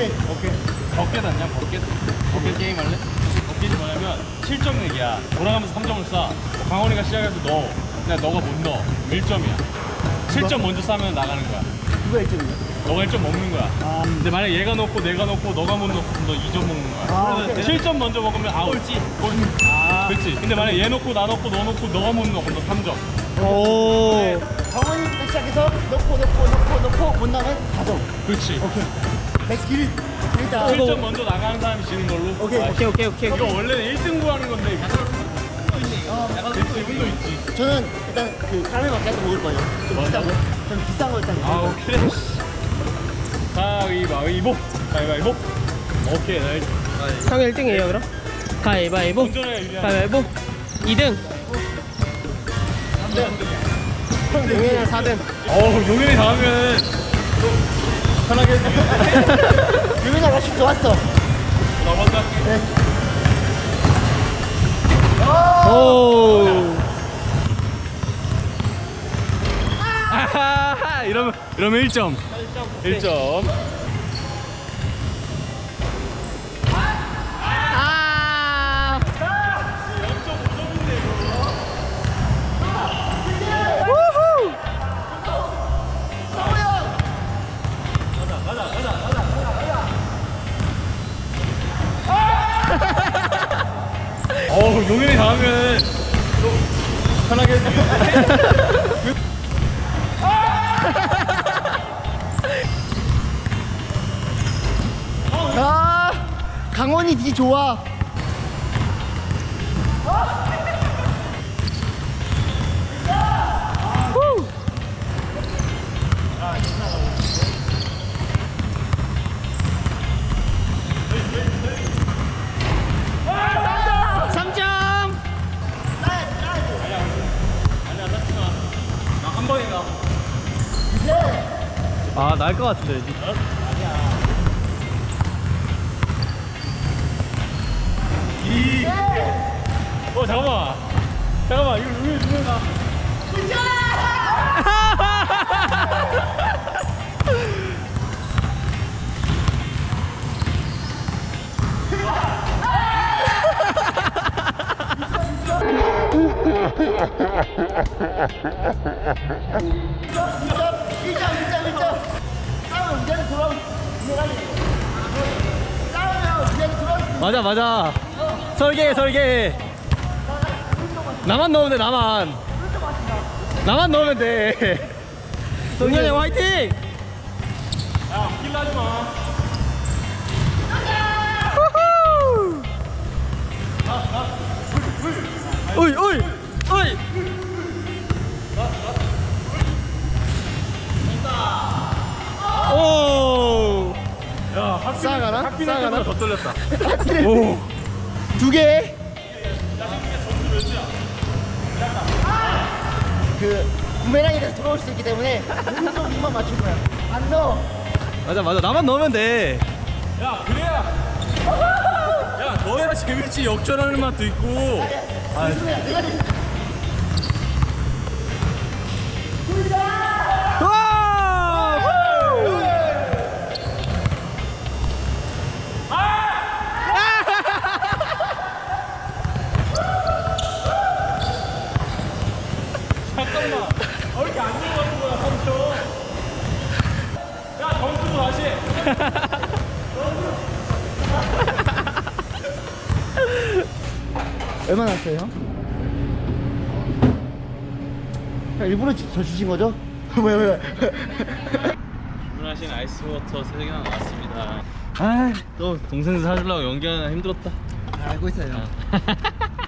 오케이. 오케이. bucket 아니야? bucket? bucket 게임 할래? bucket이 뭐냐면 7점 내기야. 돌아가면서 3점을 쏴. 강원이가 시작해서 넣어. 근데 너가 못 넣어. 1점이야. 7점 먼저 쏴면 나가는 거야. 누가 1점이야? 너가 1점 먹는 거야. 아. 근데 만약 얘가 넣고 내가 넣고 너가 못 넣고 그럼 너 2점 먹는 거야. 아, 오케이. 7점 먼저 먹으면 아웃. 꼴찌. 꼴찌. 아. 그렇지. 근데 만약 얘 넣고 나 넣고 너 넣고 너가 못 넣어 그럼 너 3점. 오. 강원이부터 시작해서 넣고 넣고 넣고 넣고 못 넣으면 4점. 그렇지. 오케이. 백스 기린. 일단 7점 먼저 나가는 사람이 지는 걸로. 오케이. 아, 오케이 오케이 오케이. 이거 원래는 1등 구하는 건데 약간 기분도 있지. 저는 일단 그 카라멜 마키아토 먹을 거예요. 좀 비싼 거. 좀 비싼 거 일단. 아 오케이. 가위바위보. 가위바위보. 오케이. 나 일- 형 1등이에요 그럼? 가위바위보. 가위바위보. 2등. 용현이랑 4등. 어우 용현이 다음에는 편하게 해주게. 유민아 러시 좋았어. 나 먼저 할게. 오. 아하하 이러면 이러면 1점. 1점. 아. 어우 용현이 다음에는 편하게 해주게. 아 강원이 니 좋아. 아, 날것 같은데. 이. 어 잠깐만. 잠깐만 이거 용현이 누구나. 일점 일점 일점. 맞아, 맞아. 설계해, 설계해. 나만 넣으면 돼, 나만. 나만 넣으면 돼. 동현이 형 화이팅! 야 킬하지 마. 어이, 어이, 어이. 싸가나? 때보다 더 떨렸다. 오. 두 개. 그 부메랑이가 돌아올 수 있기 때문에 오른쪽 입만 맞출 거야. 안 넣어. 맞아, 맞아. 나만 넣으면 돼. 야 그래야. 야 너야 재밌지 역전하는 맛도 있고. 내가 내가 주신 거죠? 뭐야 뭐야 주문하신 아이스워터 3개나 나왔습니다. 아, 또 동생 사주려고 연기하느라 힘들었다. 알고 있어요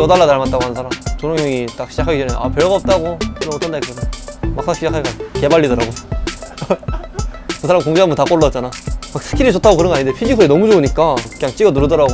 이어달라 닮았다고 하는 사람. 조롱 형이 딱 시작하기 전에 아 별거 없다고. 이런 어떤다 했거든 막상 시작하니까 개발리더라고. 그 사람 공개 한번 다 골랐잖아. 막 스킬이 좋다고 그런 거 아닌데 피지컬이 너무 좋으니까 그냥 찍어 누르더라고